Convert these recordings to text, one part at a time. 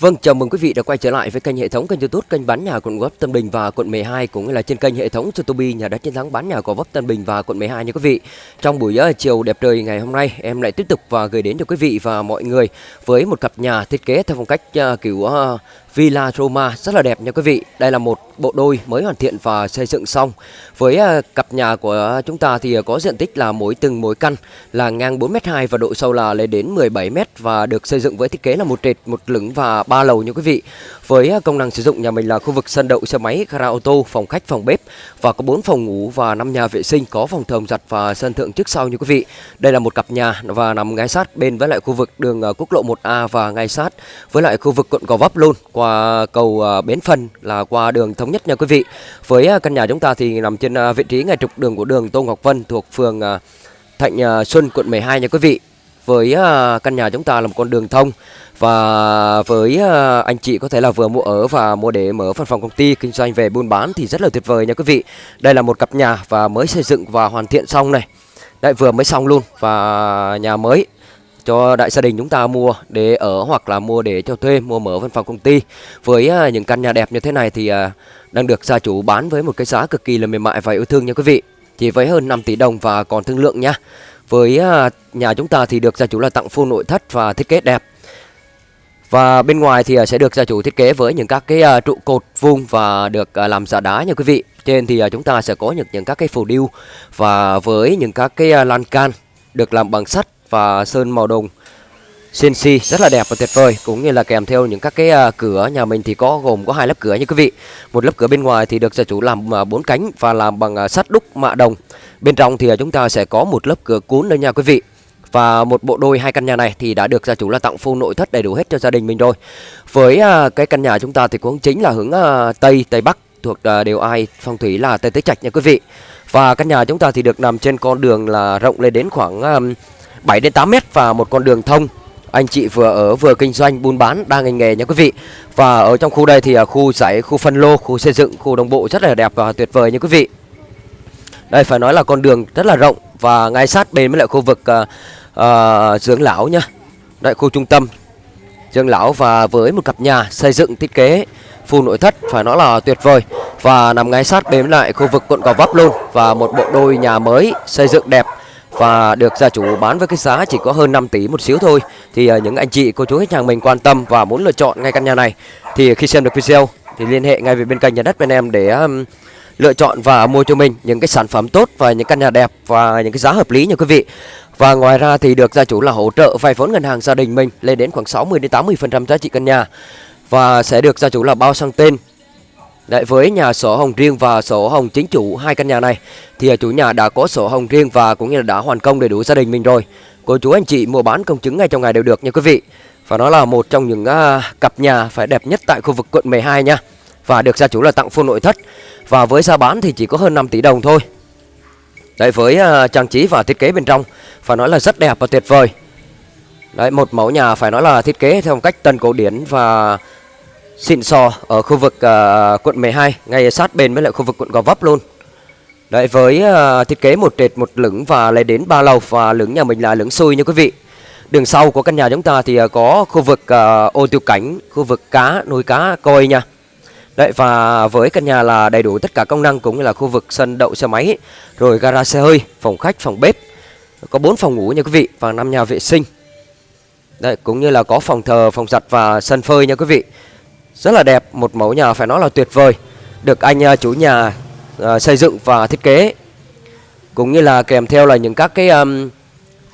Vâng, chào mừng quý vị đã quay trở lại với kênh hệ thống kênh YouTube kênh bán nhà quận Gò Vấp Tân Bình và quận 12 cũng như là trên kênh hệ thống YouTube nhà đất chiến thắng bán nhà Gò Vấp Tân Bình và quận 12 nha quý vị. Trong buổi uh, chiều đẹp trời ngày hôm nay, em lại tiếp tục và gửi đến cho quý vị và mọi người với một cặp nhà thiết kế theo phong cách uh, kiểu uh, Villa Roma rất là đẹp nha quý vị. Đây là một bộ đôi mới hoàn thiện và xây dựng xong. Với à, cặp nhà của chúng ta thì có diện tích là mỗi từng mỗi căn là ngang 4m2 và độ sâu là lên đến 17m và được xây dựng với thiết kế là một trệt, một lửng và ba lầu nha quý vị. Với à, công năng sử dụng nhà mình là khu vực sân đậu xe máy, gara ô tô, phòng khách, phòng bếp và có 4 phòng ngủ và 5 nhà vệ sinh, có phòng thờ giặt và sân thượng trước sau nha quý vị. Đây là một cặp nhà và nằm ngay sát bên với lại khu vực đường à, quốc lộ 1A và ngay sát với lại khu vực quận Gò Vấp luôn qua cầu à, Bến Phân là qua đường thống nhất nha quý vị. Với à, căn nhà chúng ta thì nằm trên à, vị trí ngay trục đường của đường Tô Ngọc Vân thuộc phường Thạnh Xuân, quận 12 nha quý vị. Với căn nhà chúng ta là một con đường thông và với anh chị có thể là vừa mua ở và mua để mở văn phòng công ty, kinh doanh về buôn bán thì rất là tuyệt vời nha quý vị. Đây là một cặp nhà và mới xây dựng và hoàn thiện xong này. Đấy vừa mới xong luôn và nhà mới cho đại gia đình chúng ta mua để ở hoặc là mua để cho thuê, mua mở văn phòng công ty. Với uh, những căn nhà đẹp như thế này thì uh, đang được gia chủ bán với một cái giá cực kỳ là mềm mại và yêu thương nha quý vị. Chỉ với hơn 5 tỷ đồng và còn thương lượng nha. Với uh, nhà chúng ta thì được gia chủ là tặng full nội thất và thiết kế đẹp. Và bên ngoài thì sẽ được gia chủ thiết kế với những các cái trụ cột vuông và được làm giả đá nha quý vị. Trên thì chúng ta sẽ có những những các cái phù điêu và với những các cái lan can được làm bằng sắt và sơn màu đồng. CNC rất là đẹp và tuyệt vời cũng như là kèm theo những các cái uh, cửa nhà mình thì có gồm có hai lớp cửa như quý vị. Một lớp cửa bên ngoài thì được gia chủ làm uh, bốn cánh và làm bằng uh, sắt đúc mạ đồng. Bên trong thì uh, chúng ta sẽ có một lớp cửa cuốn nữa nha quý vị. Và một bộ đôi hai căn nhà này thì đã được gia chủ là tặng full nội thất đầy đủ hết cho gia đình mình rồi. Với uh, cái căn nhà chúng ta thì cũng chính là hướng uh, tây tây bắc thuộc uh, đều ai phong thủy là tây tứ trạch nha quý vị. Và căn nhà chúng ta thì được nằm trên con đường là rộng lên đến khoảng uh, 7 đến 8 mét và một con đường thông. Anh chị vừa ở vừa kinh doanh buôn bán đang ngành nghề nha quý vị. Và ở trong khu đây thì à, khu giải khu phân lô khu xây dựng khu đồng bộ rất là đẹp và tuyệt vời nha quý vị. Đây phải nói là con đường rất là rộng và ngay sát bên với lại khu vực uh, uh, dưỡng lão nha. Đại khu trung tâm dưỡng lão và với một cặp nhà xây dựng thiết kế full nội thất phải nói là tuyệt vời. Và nằm ngay sát bên lại khu vực quận Gò Vấp luôn và một bộ đôi nhà mới xây dựng đẹp và được gia chủ bán với cái giá chỉ có hơn 5 tỷ một xíu thôi. Thì uh, những anh chị cô chú khách hàng mình quan tâm và muốn lựa chọn ngay căn nhà này thì khi xem được video thì liên hệ ngay về bên kênh nhà đất bên em để um, lựa chọn và mua cho mình những cái sản phẩm tốt và những căn nhà đẹp và những cái giá hợp lý nha quý vị. Và ngoài ra thì được gia chủ là hỗ trợ vay vốn ngân hàng gia đình mình lên đến khoảng 60 đến 80 phần trăm giá trị căn nhà. Và sẽ được gia chủ là bao sang tên Đấy, với nhà sổ hồng riêng và sổ hồng chính chủ hai căn nhà này thì chủ nhà đã có sổ hồng riêng và cũng như là đã hoàn công đầy đủ gia đình mình rồi. Cô chú anh chị mua bán công chứng ngay trong ngày đều được nha quý vị. Và nó là một trong những uh, cặp nhà phải đẹp nhất tại khu vực quận 12 nha. Và được gia chủ là tặng full nội thất. Và với giá bán thì chỉ có hơn 5 tỷ đồng thôi. Đấy với uh, trang trí và thiết kế bên trong phải nói là rất đẹp và tuyệt vời. Đấy một mẫu nhà phải nói là thiết kế theo một cách tân cổ điển và xịn sò ở khu vực uh, quận 12 ngay sát bên với lại khu vực quận Gò Vấp luôn. Đấy với uh, thiết kế một trệt một lửng và lấy đến ba lầu và lửng nhà mình là lửng xui nha quý vị. Đường sau của căn nhà chúng ta thì uh, có khu vực uh, ô tiêu cảnh, khu vực cá, nuôi cá coi nha. Đấy và với căn nhà là đầy đủ tất cả công năng cũng như là khu vực sân đậu xe máy, rồi gara xe hơi, phòng khách, phòng bếp. Có 4 phòng ngủ nha quý vị và 5 nhà vệ sinh. Đấy cũng như là có phòng thờ, phòng giặt và sân phơi nha quý vị. Rất là đẹp, một mẫu nhà phải nói là tuyệt vời Được anh à, chủ nhà uh, xây dựng và thiết kế. Cũng như là kèm theo là những các cái um,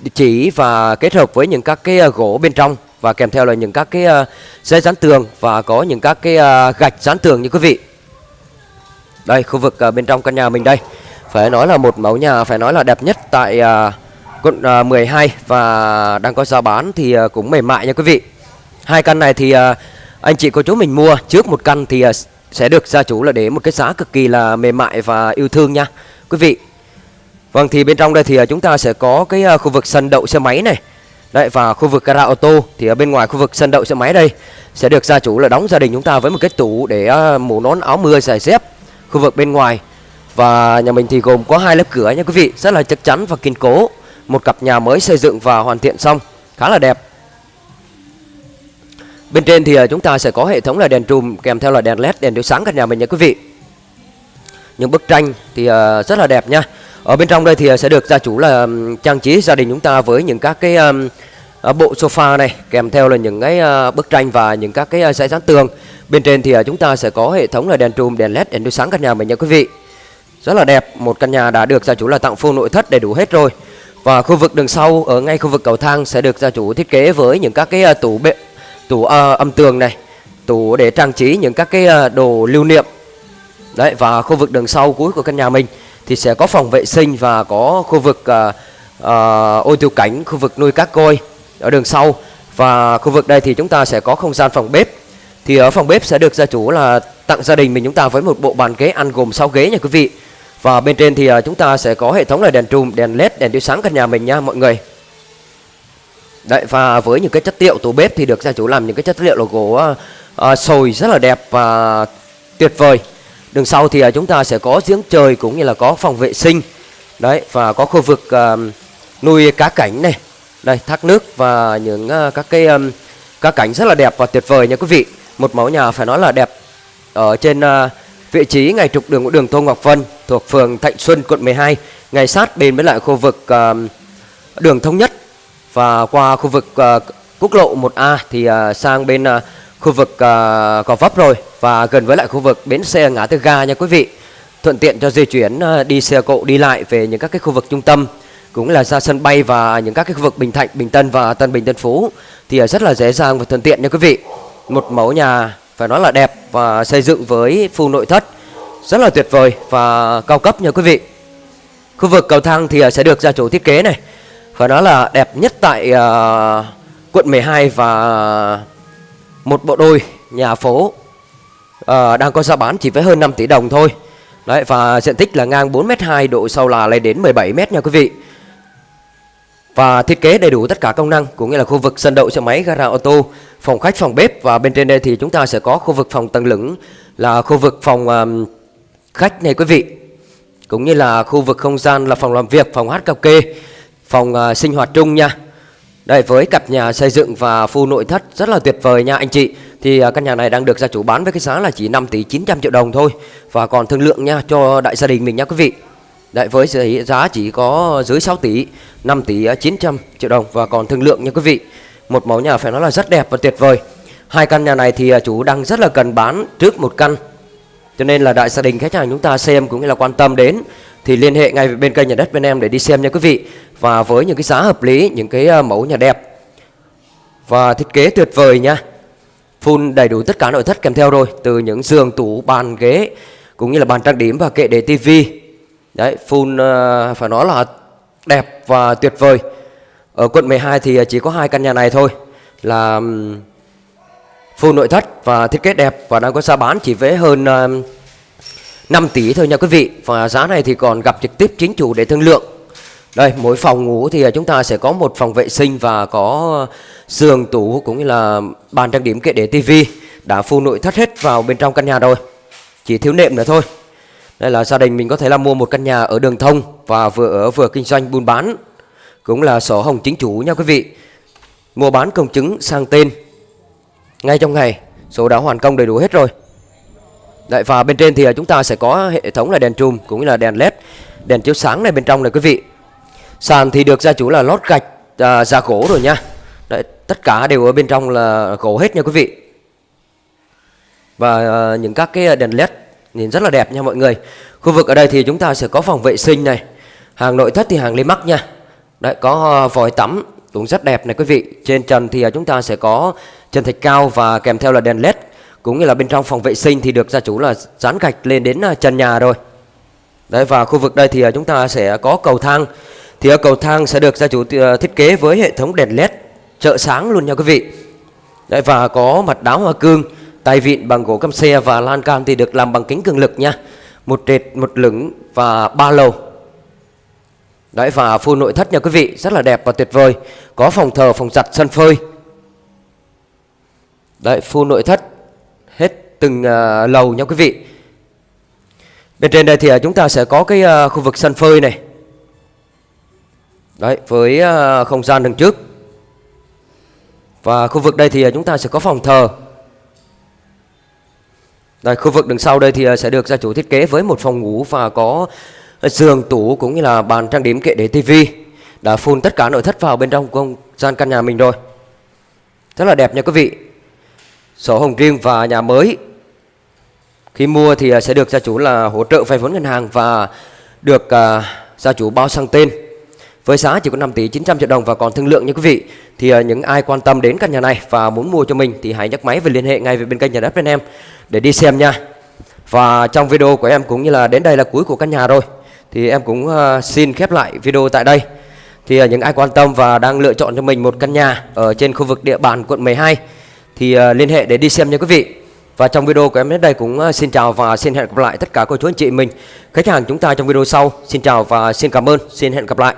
địa chỉ và kết hợp với những các cái uh, gỗ bên trong Và kèm theo là những các cái uh, dây dán tường và có những các cái uh, gạch dán tường như quý vị. Đây khu vực uh, bên trong căn nhà mình đây. Phải nói là một mẫu nhà phải nói là đẹp nhất tại uh, quận uh, 12 Và đang có giá bán thì uh, cũng mềm mại nha quý vị. Hai căn này thì uh, anh chị cô chú mình mua trước một căn thì à, sẽ được gia chủ là để một cái giá cực kỳ là mềm mại và yêu thương nha. Quý vị Vâng thì bên trong đây thì à, chúng ta sẽ có cái à, khu vực sân đậu xe máy này. Đấy, và khu vực gara ô tô thì ở bên ngoài khu vực sân đậu xe máy đây sẽ được gia chủ là đóng gia đình chúng ta với một cái tủ để mũ nón, áo mưa, giày dép khu vực bên ngoài. Và nhà mình thì gồm có hai lớp cửa nha quý vị, rất là chắc chắn và kiên cố. Một cặp nhà mới xây dựng và hoàn thiện xong, khá là đẹp. Bên trên thì ờ, chúng ta sẽ có hệ thống là đèn trùm kèm theo là đèn led, đèn chiếu sáng căn nhà mình nha quý vị. Những bức tranh thì ờ, rất là đẹp nha. Ở bên trong đây thì ờ, sẽ được gia chủ là trang trí gia đình chúng ta với những các cái bộ sofa này kèm theo là những cái bức tranh và những các cái giấy dán tường. Bên trên thì chúng ta sẽ có hệ thống là đèn trùm, đèn led, đèn chiếu sáng căn nhà mình nha quý vị. Rất là đẹp, một căn nhà đã được gia chủ là tặng full nội thất đầy đủ hết rồi. Và khu vực đường sau ở ngay khu vực cầu thang sẽ được gia chủ thiết kế với những các cái tủ bệ tủ uh, âm tường này tủ để trang trí những các cái uh, đồ lưu niệm. Đấy và khu vực đường sau cuối của căn nhà mình thì sẽ có phòng vệ sinh và có khu vực uh, uh, ô tiêu cảnh khu vực nuôi cá coi ở đường sau. Và khu vực đây thì chúng ta sẽ có không gian phòng bếp. Thì ở phòng bếp sẽ được gia chủ là tặng gia đình mình chúng ta với một bộ bàn ghế ăn gồm 6 ghế nha quý vị. Và bên trên thì chúng ta sẽ có hệ thống là đèn trùm đèn led đèn chiếu sáng căn nhà mình nha mọi người. Đấy và với những cái chất liệu tủ bếp thì được gia chủ làm những cái chất liệu là gỗ uh, sồi rất là đẹp và tuyệt vời. Đường sau thì uh, chúng ta sẽ có giếng trời cũng như là có phòng vệ sinh. Đấy và có khu vực uh, nuôi cá cảnh này. Đây thác nước và những uh, các cái um, cá cảnh rất là đẹp và tuyệt vời nha quý vị. Một mẫu nhà phải nói là đẹp ở trên uh, vị trí ngay trục đường của đường Tô Ngọc Vân thuộc phường Thạnh Xuân quận 12, ngay sát bên với lại khu vực uh, đường thống nhất và qua khu vực uh, quốc lộ 1A thì uh, sang bên uh, khu vực uh, Gò Vấp rồi và gần với lại khu vực bến xe ngã tư ga nha quý vị. Thuận tiện cho di chuyển uh, đi xe cộ đi lại về những các cái khu vực trung tâm cũng là ra sân bay và những các cái khu vực Bình Thạnh, Bình Tân và Tân Bình Tân Phú thì uh, rất là dễ dàng và thuận tiện nha quý vị. Một mẫu nhà phải nói là đẹp và xây dựng với full nội thất rất là tuyệt vời và cao cấp nha quý vị. Khu vực cầu thang thì sẽ được gia chủ thiết kế này phải nói là đẹp nhất tại uh, quận 12 và một bộ đôi nhà phố uh, đang có giá bán chỉ với hơn 5 tỷ đồng thôi. Đấy và diện tích là ngang 4m2, độ sâu là lên đến 17m nha quý vị. Và thiết kế đầy đủ tất cả công năng cũng như là khu vực sân đậu xe máy, gara ô tô, phòng khách, phòng bếp và bên trên đây thì chúng ta sẽ có khu vực phòng tầng lửng là khu vực phòng um, khách này quý vị. Cũng như là khu vực không gian là phòng làm việc, phòng hát karaoke phòng uh, sinh hoạt chung nha. Đây với cặp nhà xây dựng và full nội thất rất là tuyệt vời nha anh chị. Thì uh, căn nhà này đang được gia chủ bán với cái giá là chỉ 5 tỷ 900 triệu đồng thôi. Và còn thương lượng nha cho đại gia đình mình nha quý vị. Đấy với giá chỉ có dưới 6 tỷ 5 tỷ ờ, 900 triệu đồng và còn thương lượng nha quý vị. Một mẫu nhà phải nói là rất đẹp và tuyệt vời. Hai căn nhà này thì chủ đang rất là cần bán trước một căn. Cho nên là đại gia đình khách hàng chúng ta xem cũng như là quan tâm đến thì liên hệ ngay bên kênh nhà đất bên em để đi xem nha quý vị. Và với những cái giá hợp lý, những cái à, mẫu nhà đẹp. Và thiết kế tuyệt vời nha. Full đầy đủ tất cả nội thất kèm theo rồi, từ những giường, tủ, bàn, ghế, cũng như là bàn trang điểm và kệ để tivi. Đấy, full à, phải nói là đẹp và tuyệt vời. Ở quận 12 thì à, chỉ có hai căn nhà này thôi, là full nội thất và thiết kế đẹp. Và đang có giá bán chỉ với hơn 5 tỷ thôi nha quý vị. Và giá này thì còn gặp trực tiếp chính chủ để thương lượng. Đây, mỗi phòng ngủ thì à, chúng ta sẽ có một phòng vệ sinh và có giường, tủ cũng như là bàn trang điểm kệ để tivi Đã full nội thất hết vào bên trong căn nhà rồi. Chỉ thiếu nệm nữa thôi. Đây là gia đình mình có thể là mua một căn nhà ở đường thông Và vừa ở vừa kinh doanh buôn bán, Cũng là sổ hồng chính chủ nha quý vị. Mua bán công chứng sang tên. Ngay trong ngày, Số đã hoàn công đầy đủ hết rồi. Đấy, và bên trên thì à, chúng ta sẽ có hệ thống là đèn trùm cũng như là đèn led đèn chiếu sáng này bên trong này quý vị. Sàn thì được gia chủ là lót gạch à, da gỗ rồi nha. Đấy, tất cả đều ở bên trong là gỗ hết nha quý vị. Và à, những các cái đèn led nhìn rất là đẹp nha mọi người. Khu vực ở đây thì chúng ta sẽ có phòng vệ sinh này hàng nội thất thì hàng lê mắc nha. Đấy, có à, vòi tắm cũng rất đẹp này quý vị. Trên trần thì à, chúng ta sẽ có trần thạch cao và kèm theo là đèn led cũng như là bên trong phòng vệ sinh thì được gia chủ là dán gạch lên đến à, trần nhà rồi. Đấy, và khu vực đây thì à, chúng ta sẽ có cầu thang. Thì ở cầu thang sẽ được gia chủ thiết kế với hệ thống đèn led trợ sáng luôn nha quý vị. Đấy, và có mặt đá hoa cương, tay vịn bằng gỗ căm xe và lan can thì được làm bằng kính cường lực nha. Một trệt, một lửng và ba lầu. Đấy, và full nội thất nha quý vị, rất là đẹp và tuyệt vời. Có phòng thờ, phòng giặt, sân phơi. Đấy, full nội thất hết từng uh, lầu nha quý vị. Bên trên đây thì uh, chúng ta sẽ có cái uh, khu vực sân phơi này. Đấy với uh, không gian đằng trước. Và khu vực đây thì chúng ta sẽ có phòng thờ. Đây, khu vực đằng sau đây thì sẽ được gia chủ thiết kế với một phòng ngủ và có giường, tủ cũng như là bàn trang điểm kệ để tivi Đã phun tất cả nội thất vào bên trong không gian căn nhà mình rồi. Rất là đẹp nha quý vị. Sổ hồng riêng và nhà mới. Khi mua thì à, sẽ được gia chủ là hỗ trợ vay vốn ngân hàng và được uh, gia chủ bao sang tên. Với giá chỉ có 5 tỷ 900 triệu đồng và còn thương lượng nha quý vị thì uh, những ai quan tâm đến căn nhà này và muốn mua cho mình thì hãy nhấc máy và liên hệ ngay với bên kênh nhà đất bên em để đi xem nha. Và trong video của em cũng như là đến đây là cuối của căn nhà rồi thì em cũng uh, xin khép lại video tại đây. Thì uh, những ai quan tâm và đang lựa chọn cho mình một căn nhà ở trên khu vực địa bàn quận 12 thì uh, liên hệ để đi xem nha quý vị. Và trong video của em đến đây cũng ờ, xin chào và xin hẹn gặp lại tất cả cô chú anh chị mình. Khách hàng chúng ta trong video sau. Xin chào và xin cảm ơn. Xin hẹn gặp lại.